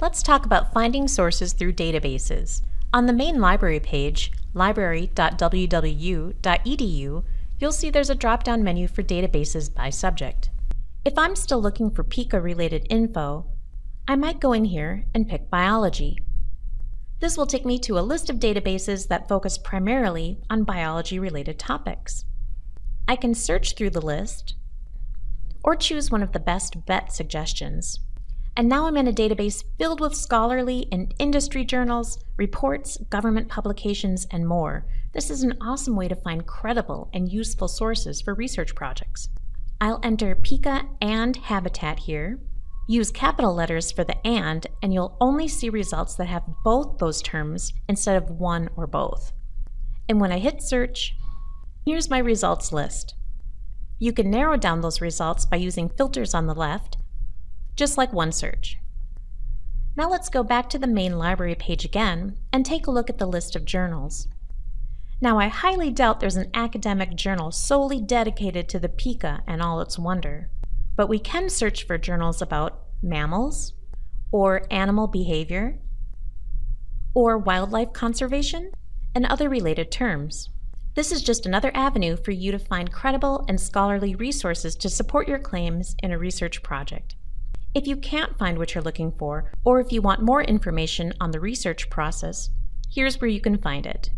Let's talk about finding sources through databases. On the main library page, library.wwu.edu, you'll see there's a drop-down menu for databases by subject. If I'm still looking for pika-related info, I might go in here and pick biology. This will take me to a list of databases that focus primarily on biology-related topics. I can search through the list or choose one of the best bet suggestions. And now I'm in a database filled with scholarly and industry journals, reports, government publications, and more. This is an awesome way to find credible and useful sources for research projects. I'll enter pika and Habitat here. Use capital letters for the AND, and you'll only see results that have both those terms instead of one or both. And when I hit search, here's my results list. You can narrow down those results by using filters on the left just like OneSearch. Now let's go back to the main library page again and take a look at the list of journals. Now I highly doubt there's an academic journal solely dedicated to the pika and all its wonder, but we can search for journals about mammals, or animal behavior, or wildlife conservation, and other related terms. This is just another avenue for you to find credible and scholarly resources to support your claims in a research project. If you can't find what you're looking for, or if you want more information on the research process, here's where you can find it.